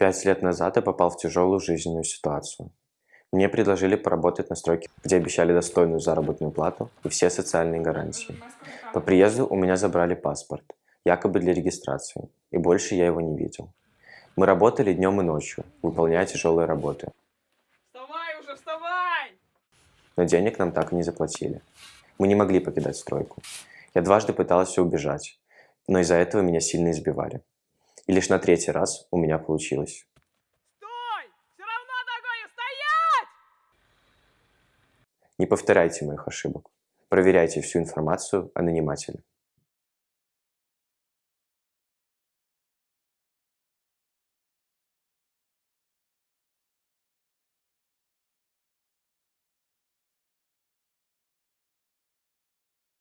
Пять лет назад я попал в тяжелую жизненную ситуацию. Мне предложили поработать на стройке, где обещали достойную заработную плату и все социальные гарантии. По приезду у меня забрали паспорт, якобы для регистрации, и больше я его не видел. Мы работали днем и ночью, выполняя тяжелые работы, Вставай уже, вставай! но денег нам так и не заплатили. Мы не могли покидать стройку. Я дважды пытался убежать, но из-за этого меня сильно избивали. И лишь на третий раз у меня получилось. Стой! Все равно ногой стоять! Не повторяйте моих ошибок. Проверяйте всю информацию о нанимателе.